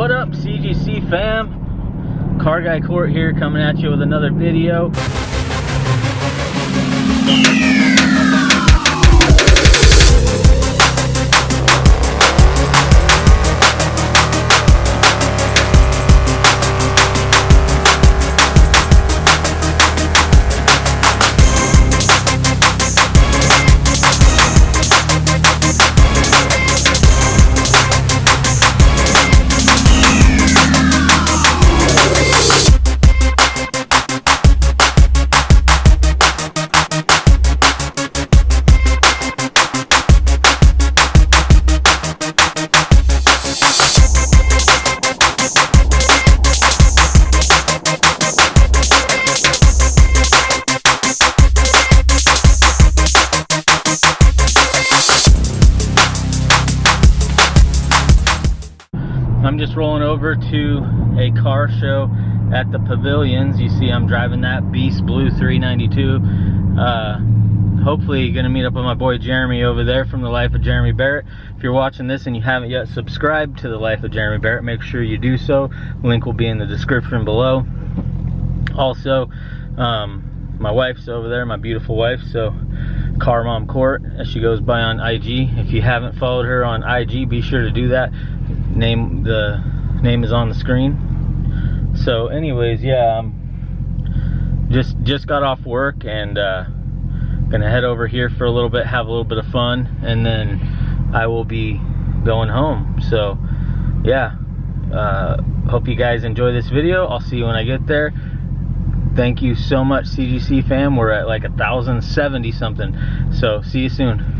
What up, CGC fam? Car Guy Court here coming at you with another video. A car show at the pavilions. You see I'm driving that B5 Blue 392. Uh, hopefully gonna meet up with my boy Jeremy over there from the Life of Jeremy Barrett. If you're watching this and you haven't yet subscribed to the Life of Jeremy Barrett, make sure you do so. Link will be in the description below. Also, um, my wife's over there, my beautiful wife, so Car Mom Court, as she goes by on IG. If you haven't followed her on IG, be sure to do that. Name the name is on the screen. So, anyways, yeah, um, just just got off work and uh, gonna head over here for a little bit, have a little bit of fun, and then I will be going home. So, yeah, uh, hope you guys enjoy this video. I'll see you when I get there thank you so much cgc fam we're at like a thousand seventy something so see you soon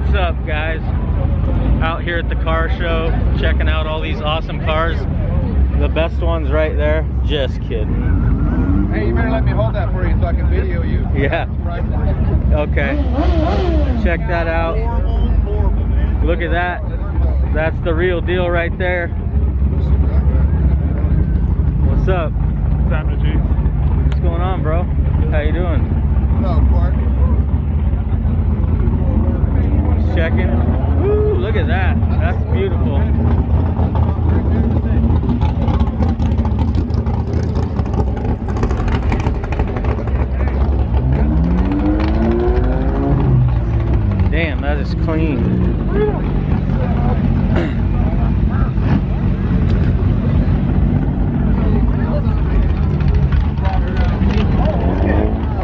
what's up guys out here at the car show checking out all these awesome cars the best ones right there just kidding Hey, you better let me hold that for you so I can video you. yeah okay check that out Look at that. That's the real deal right there. What's up? What's happening, G? What's going on, bro? How you doing? No, Clark. Just checking. Woo, look at that. That's beautiful. Damn, that is clean.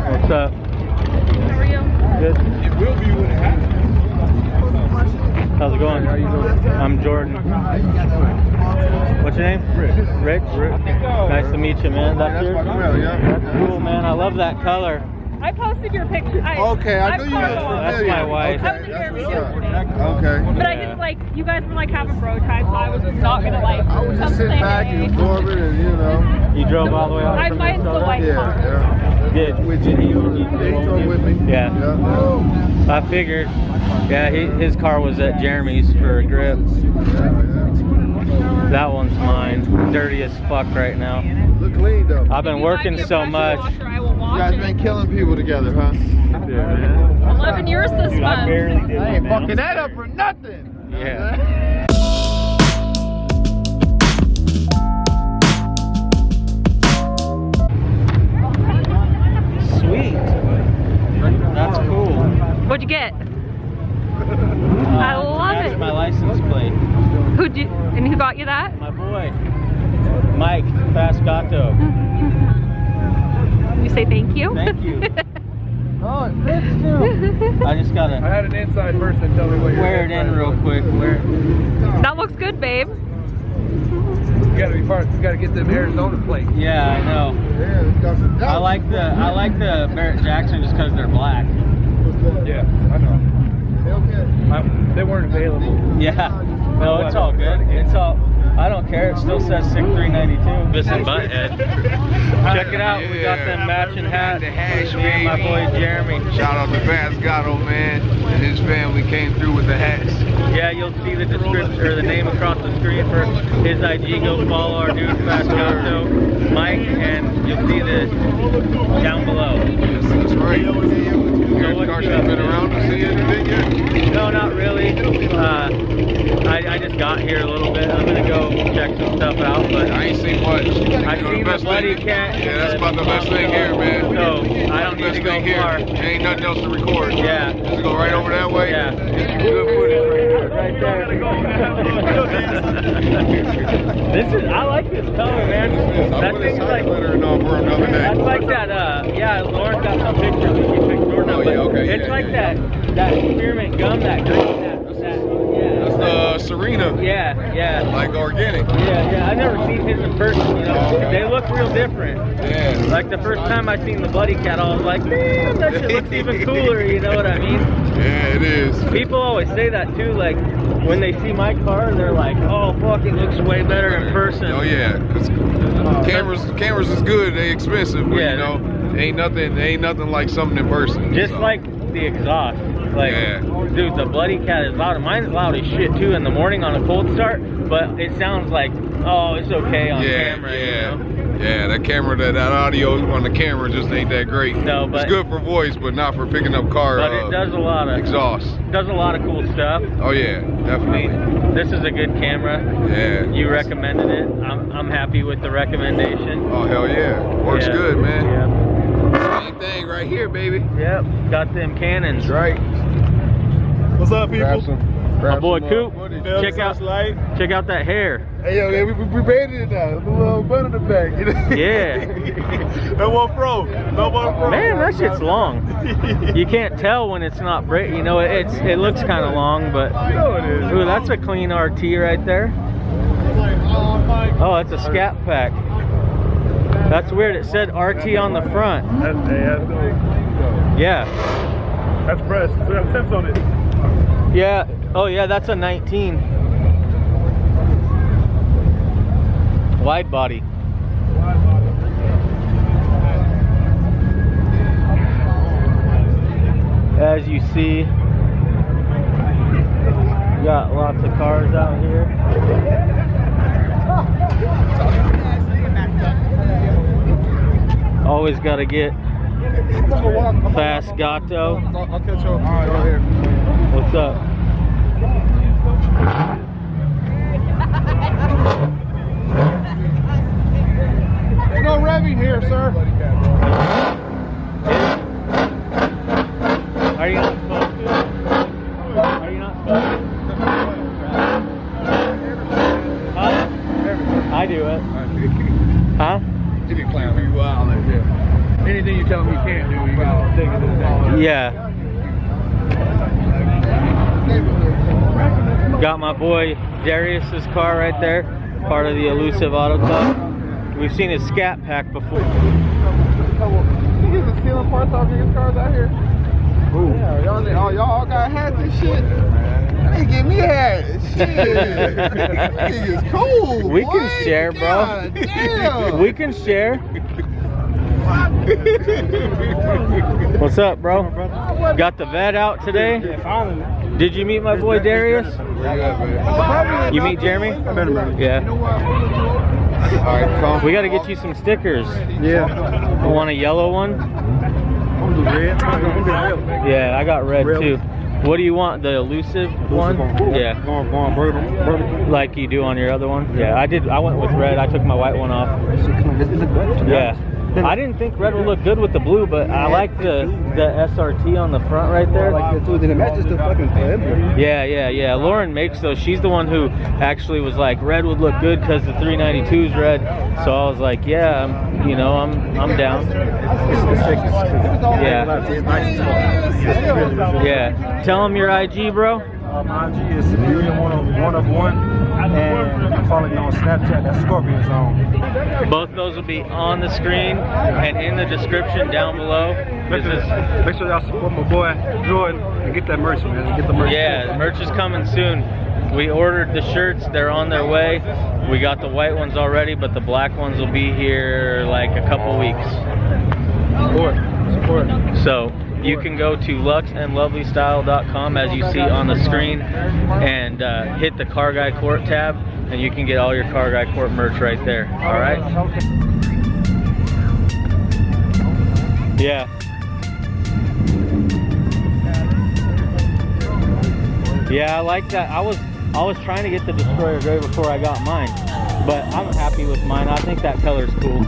What's up? How are you? Good. It will be when it happens. How's it going? I'm Jordan. What's your name? Rich. Rich? Nice to meet you, man. That's That's yours? my grill, yeah. That's cool, man. I love that color. I posted your picture. I, Okay, I I'm knew you was Carlo. That's my wife. I was Okay, Jeremy that's what's up. yesterday. Okay. But I Yeah. didn't like, you guys were like having bro time, so I was just not gonna like. I was just sitting back hey. and absorbing and, you know. You drove all the way out I from mine's the white Yeah, car. yeah. Did, With did he, you, he, they drove with me. Yeah. Yeah. I figured. Yeah, he, his car was at Jeremy's for a grip. That one's mine. Dirty as fuck right now. Look clean though. I've been If you buy working so pressure much. Washer, I will You wash guys been killing people together, huh? Yeah, man. 11 years this month. I ain't fucking that up for nothing. Yeah. Sweet. That's cool. What'd you get? I love it. my license plate. Who'd you, and who got you that? My boy, Mike Pascato. You say thank you? Thank you. Oh, it fits too. I just I gotta I had an inside person tell me what your wear it in real was. quick. Wear it. that looks good, babe. You gotta be part. You gotta get them Arizona plates. Yeah, I know. Yeah, it's got. I like the I like the Barrett Jackson just because they're black. Yeah, I know. I, they weren't available. Yeah. No, it's all good. It's all. I don't care. It still says SIG 392. This is Butthead. Check it out. We got them matching hats. The hash, Me and my boy. Jeremy. Shout out to Pascato, man, and his family came through with the hats. Yeah, you'll see the description or the name across the screen for his IG. Go follow our dude Pascato, Mike, and you'll see the down below. That's right. Garrett Carson been around the city anything yet? No, not really. Uh, I, I just got here a little bit. I'm gonna go check some stuff out, but I ain't seen much. I seen the bloody thing. cat. Yeah, that's about the best thing here, man. So I don't need to go here. far. There ain't nothing else to record. Yeah. Just go right over that way. Yeah. Good footage right here. Right there. this is I like this color, man. That thing's like. Letter and all for another day. That's like that. Uh, yeah, Lauren got some pictures when she picked Jordan up. Oh, yeah, okay, It's yeah, like yeah, that that spearmint gum, that green, that, that That's yeah. the uh, Serena. Yeah, yeah. Like organic. Yeah, yeah, I've never seen his in person, you know. Oh, they look real different. Yeah. Like the first time I seen the Bloody Cat, I was like, damn, that shit looks even cooler, you know what I mean? Yeah, it is. People always say that too, like when they see my car, they're like, oh fuck, it looks way better in person. Oh yeah, 'cause oh. cameras cameras is good. They expensive, but Yeah. you know, ain't nothing ain't nothing like something in person. Just so. like the exhaust. Like, Yeah. dude, the Bloody Cat is loud. Mine's loud as shit too in the morning on a cold start, but it sounds like, oh, it's okay on yeah, camera, yeah, you know? yeah. That camera, that, that audio on the camera just ain't that great. No, but- it's good for voice, but not for picking up car. But uh, it does a lot of exhaust. does a lot of cool stuff. Oh yeah, I definitely. mean, this is a good camera. Yeah. You recommended it. I'm, I'm happy with the recommendation. Oh hell yeah, works Yeah. good, man. Yep. Same thing right here, baby. Yep. Got them cannons. That's right. What's up, people? Grab some. My boy uh, Coop. Check out light. check out that hair. Hey, yo, yeah, we, we, we made it now. The little bun in the back. You know? Yeah. no one pro. No one pro. Man, that shit's long. You can't tell when it's not break. You know, it's it looks kind of long, but know it is. ooh, that's a clean RT right there. Oh, that's a scat pack. That's weird. It said RT on the front. That's, hey, that's good. Yeah. That's fresh. That temps on it. Yeah. Oh yeah, that's a 19. Wide body. As you see, got lots of cars out here. Always got to get fast gato. I'll, catch you. All right, right here. What's up? No revving here, sir. Are you not supposed to? Are you not supposed to? Huh? I do it. Huh? You be playing with you wild, yeah. Anything you tell me you can't do, you gotta take it to the ball. Yeah. Got my boy Darius's car right there, part of the Elusive Auto Club. We've seen his scat pack before. You get the stealing parts off these cars out here? Ooh. Yeah, y'all, need- oh, y'all all got hats and shit. They give me a hat. Shit. Niggas cool. We can boy. share, bro. God damn. We can share. What's up, bro? Got the vet out today? Did you meet my boy Darius? Where you? You meet Jeremy? Yeah. All right, come. We got to get you some stickers. Yeah. You want a yellow one? I'm the red. I'm the red. Yeah, I got red Red. too. What do you want? The elusive one? Yeah. Going, going, bourbon, bourbon. Like you do on your other one? Yeah, I did. I went with red. I took my white one off. Yeah. I didn't think red would look good with the blue, but I like the the SRT on the front right there. Then it matches the fucking emblem. Yeah, yeah, yeah. Lauren makes those. She's the one who actually was like, red would look good because the 392 is red. So I was like, yeah, I'm, you know, I'm, I'm down. Yeah. Yeah. Tell them your IG, bro. IG is Superior one of one of one, and follow me on Snapchat. That's Scorpion Zone. Both those will be on the screen and in the description down below. Make This sure, make sure y'all support my boy Jordan and get that merch, man. Get the merch. Yeah, the merch is coming soon. We ordered the shirts, they're on their way. We got the white ones already, but the black ones will be here like a couple weeks. Support, support. So you can go to luxandlovelystyle.com as you see on the screen and uh, hit the Car Guy Court tab and you can get all your Car Guy Court merch right there. All right? Yeah. Yeah, I like that. I was I was trying to get the Destroyer Gray before I got mine, but I'm happy with mine. I think that color's cool.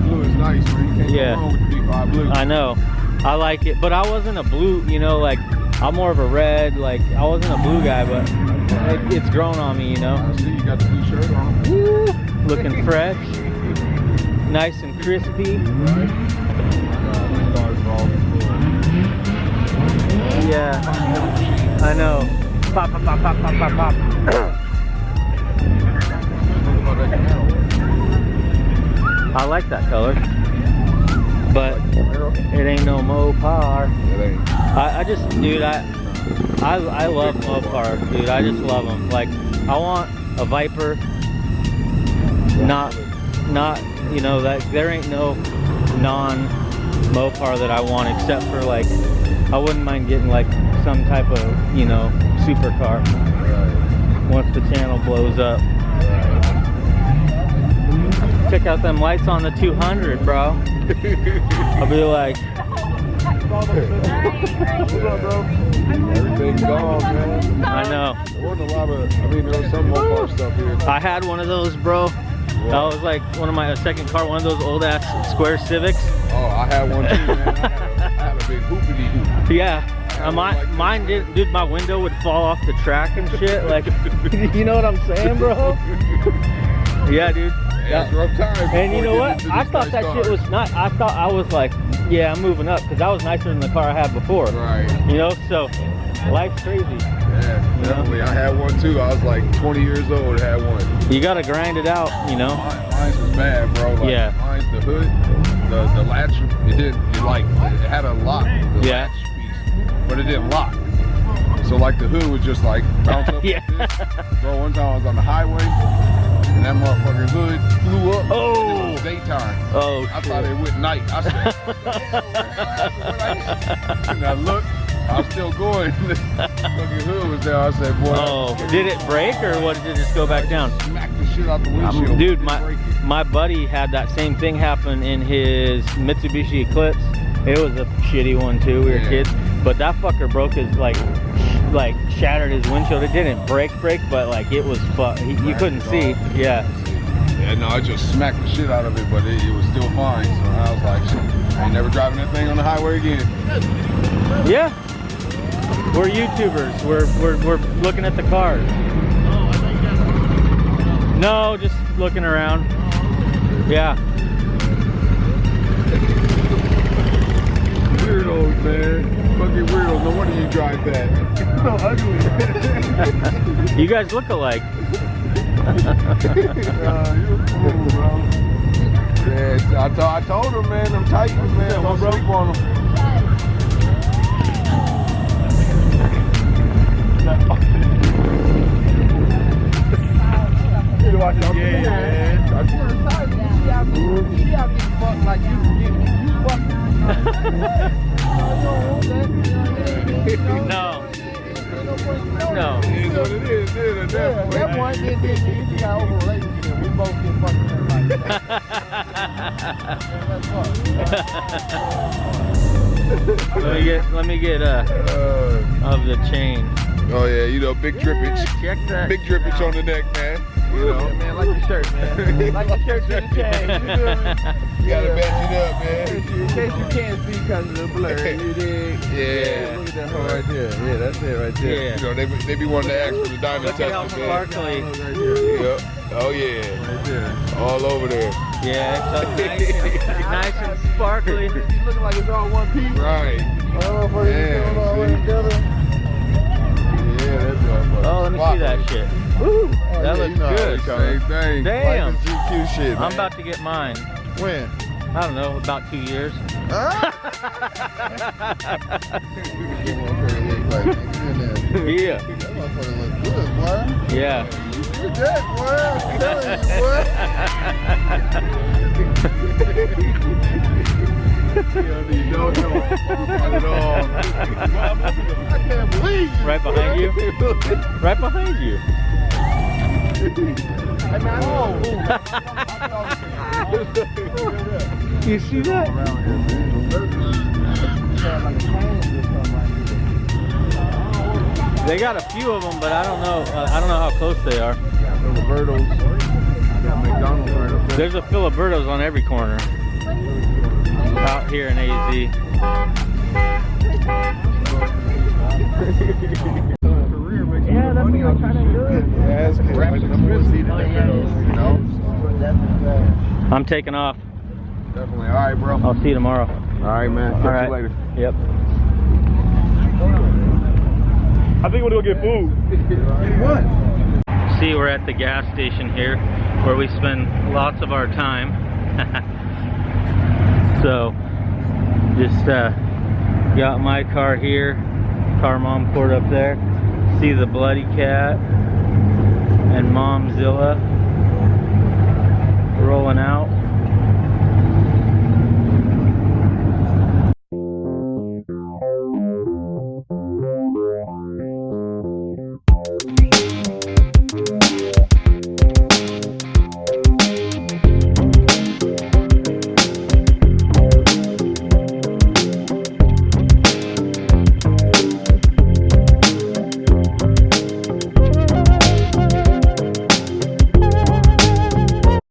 B5 blue is nice, man. You can't Yeah. go wrong with the blue. I know. I like it, but I wasn't a blue, you know, like I'm more of a red, like I wasn't a blue guy, but it, it's grown on me, you know. I see you got the blue shirt on. Woo, looking fresh, nice and crispy. Yeah, I know. Pop, pop, pop, pop, pop, pop, pop. I like that color, but it ain't no Mopar. I, I just, dude, I, I, I love Mopar, dude. I just love them. Like, I want a Viper, not, not, you know, that there ain't no non Mopar that I want except for like, I wouldn't mind getting like some type of, you know, supercar once the channel blows up. Check out them lights on the 200, bro. I'll be like, Everything's gone, man. I know. There wasn't a lot of, I mean, there was some Mopar stuff here. I had one of those, bro. That was like one of my second car, one of those old ass square Civics. Oh, I had one too, man. I had, I had a big hoopity hoop. Yeah. Uh, my, mine did, dude, my window would fall off the track and shit. Like, you know what I'm saying, bro? Yeah, dude. That's rough times. And you know what? I thought that shit was not. I thought I was like, yeah, I'm moving up because that was nicer than the car I had before. Right. You know, so life's crazy. Yeah, You know? definitely. I had one too. I was like 20 years old. Had one. You gotta grind it out. You know. Mine, mine's was bad, bro. Like, Yeah. Mine's the hood, the the latch. It didn't. It like it had a lock. The Yeah. Latch piece, but it didn't lock. So like the hood was just like bounce up Yeah. like this. Bro, one time I was on the highway, and that motherfucking hood flew up. Oh. Was daytime. Oh. I thought it went night. I said, what the hell, man? and I looked, I was still going. the fucking hood was there. I said, boy. Oh, did it break or what? Did it just go back down? Smack the shit out the Um, windshield. dude, my my buddy had that same thing happen in his Mitsubishi Eclipse. It was a shitty one too. We were Yeah. kids, but that fucker broke his like, like shattered his windshield. It didn't break break, but like it was fu- he, You couldn't see. Yeah. Yeah, no, I just smacked the shit out of it, but it, it was still fine. So I was like, shit, I ain't never driving that thing on the highway again. Yeah. We're YouTubers. We're we're we're looking at the cars. No, just looking around. Yeah. Weirdos, man. Fucking weirdos. No wonder you drive that. so ugly. You guys look alike. uh, you a fool, bro. Yeah, I, to- I told him, man, them Titans, man, don't sleep on them. Yeah, big drippage. Check that. Big drippage on the neck, man. You know. man, like your shirt, man. Like your shirt to the chain. You feel me? You gotta match it up, man. In case you can't see because of the blur, you dig? Yeah. Look at that hole right there. Yeah, that's it right there. Yeah. You know, they, be- they be wanting to ask for the diamond Look at how tester, man. sparkly. Right there. Yep. Oh yeah. Right there. All over there. Yeah, it's so nice and, nice and sparkly. It's looking like it's all one piece. Right. Oh, for Yeah, you all the way see? together. Yeah, that's motherfucker. Oh, let me see that shit. Oh, Woo, that yeah, looks you know good. Same thing. Damn. Like GQ shit, man. I'm about to get mine. When? I don't know, about two years. Yeah. That motherfucker look good, boy. Yeah. You that, boy. I'm telling you, boy. No, no, not at all. I can't believe you. Right behind you? Right behind you. Hey, man, oh. You see that? They got a few of them, but I don't know. Uh, I don't know how close they are. Got Filiberto's. Got McDonald's right up there. There's a Filiberto's on every corner out here in AZ. Yeah, that's what I'm trying to do. Yeah, it's good. Like, number one the middle, you know? I'm taking off. Definitely. All right, bro. I'll see you tomorrow. All right, man. Catch All right. you later. Yep. I think we're gonna go get food. What? See, we're at the gas station here where we spend lots of our time. so, just uh, got my car here, car mom court up there. See the bloody cat and Momzilla.